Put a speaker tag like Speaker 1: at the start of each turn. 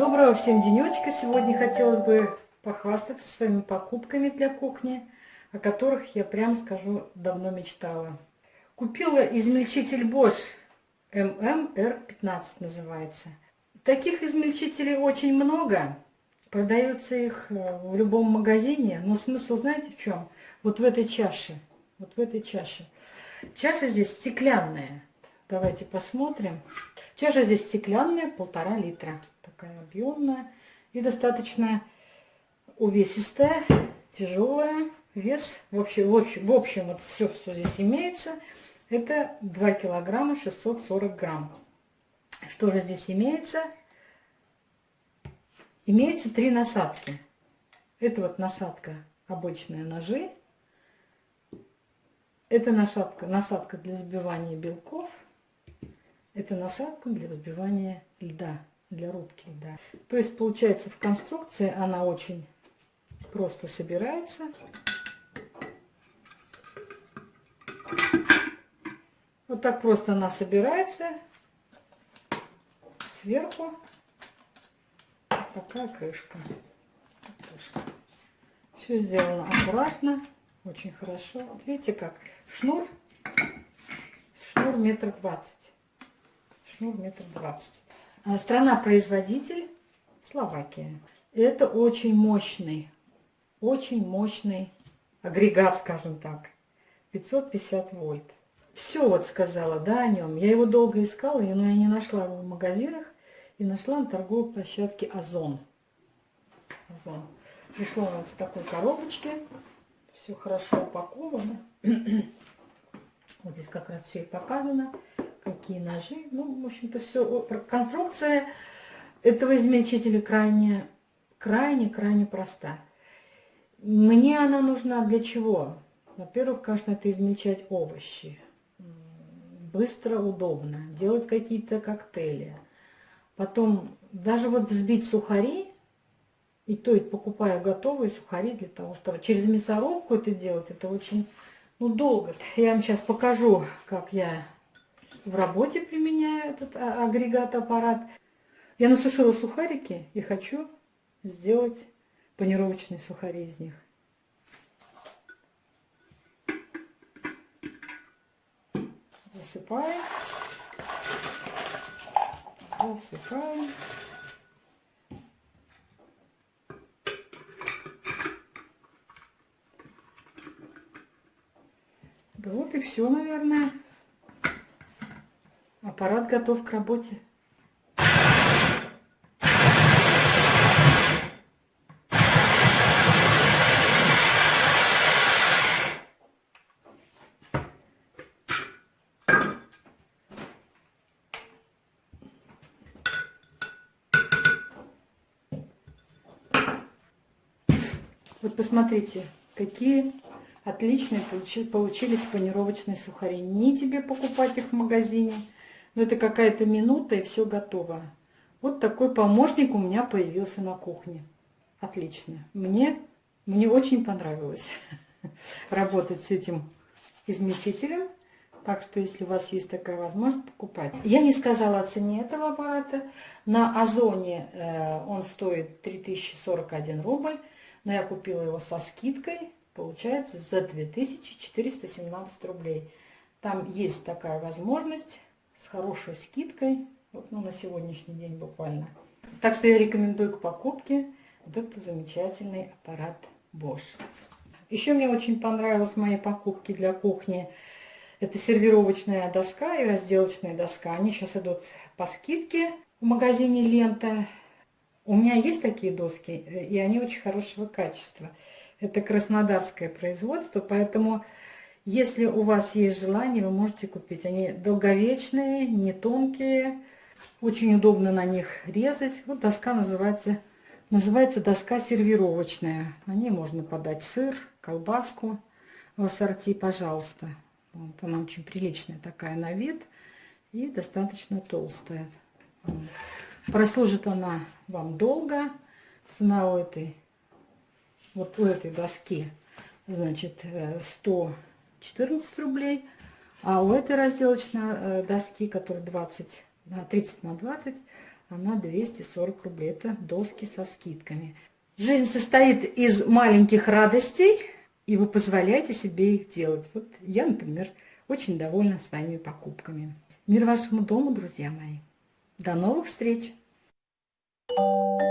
Speaker 1: Доброго всем денечка! Сегодня хотелось бы похвастаться своими покупками для кухни, о которых я прям скажу давно мечтала. Купила измельчитель Bosch MMR15 называется. Таких измельчителей очень много. Продается их э, в любом магазине. Но смысл знаете в чем? Вот в этой чаше. Вот в этой чаше. Чаша здесь стеклянная. Давайте посмотрим. Чаша здесь стеклянная, полтора литра. Такая объемная и достаточно увесистая, тяжелая. Вес, в общем, в общем, в общем вот все, что здесь имеется, это 2 килограмма 640 грамм. Что же здесь имеется? Имеется три насадки. Это вот насадка обычные ножи. Это насадка, насадка для взбивания белков. Это насадка для взбивания льда, для рубки льда. То есть получается в конструкции она очень просто собирается. Вот так просто она собирается. Сверху такая крышка. крышка. Все сделано аккуратно, очень хорошо. Вот видите как? Шнур, шнур метр двадцать шнур метр двадцать. А страна-производитель Словакия. Это очень мощный, очень мощный агрегат, скажем так. 550 вольт. Все вот сказала, да, о нем. Я его долго искала, но я не нашла его в магазинах. И нашла на торговой площадке Озон. Озон. Пришло вот в такой коробочке. Все хорошо упаковано. вот здесь как раз все и показано какие ножи. Ну, в общем-то, все. Конструкция этого измельчителя крайне, крайне, крайне проста. Мне она нужна для чего? Во-первых, конечно, это измельчать овощи. Быстро, удобно. Делать какие-то коктейли. Потом даже вот взбить сухари, и то и покупаю готовые сухари для того, чтобы через мясорубку это делать, это очень ну, долго. Я вам сейчас покажу, как я в работе применяю этот а, агрегат, аппарат. Я насушила сухарики и хочу сделать панировочные сухари из них. Засыпаем. Засыпаем. Да вот и все, наверное. Аппарат готов к работе. Вот посмотрите, какие отличные получились панировочные сухари. Не тебе покупать их в магазине, но это какая-то минута и все готово. Вот такой помощник у меня появился на кухне. Отлично. Мне, мне очень понравилось работать с этим измельчителем. Так что, если у вас есть такая возможность, покупать. Я не сказала о цене этого аппарата. На Озоне э, он стоит 3041 рубль. Но я купила его со скидкой. Получается за 2417 рублей. Там есть такая возможность с хорошей скидкой, вот, ну, на сегодняшний день буквально. Так что я рекомендую к покупке вот этот замечательный аппарат Bosch. Еще мне очень понравилась мои покупки для кухни. Это сервировочная доска и разделочная доска. Они сейчас идут по скидке в магазине Лента. У меня есть такие доски, и они очень хорошего качества. Это краснодарское производство, поэтому если у вас есть желание, вы можете купить. Они долговечные, не тонкие. Очень удобно на них резать. Вот доска называется, называется доска сервировочная. На ней можно подать сыр, колбаску в ассорти, пожалуйста. Вот она очень приличная такая на вид и достаточно толстая. Прослужит она вам долго. Цена у этой, вот у этой доски, значит, 100 э, 14 рублей. А у этой разделочной э, доски, которая 20, 30 на 20, она 240 рублей. Это доски со скидками. Жизнь состоит из маленьких радостей, и вы позволяете себе их делать. Вот я, например, очень довольна своими покупками. Мир вашему дому, друзья мои. До новых встреч! Thank you.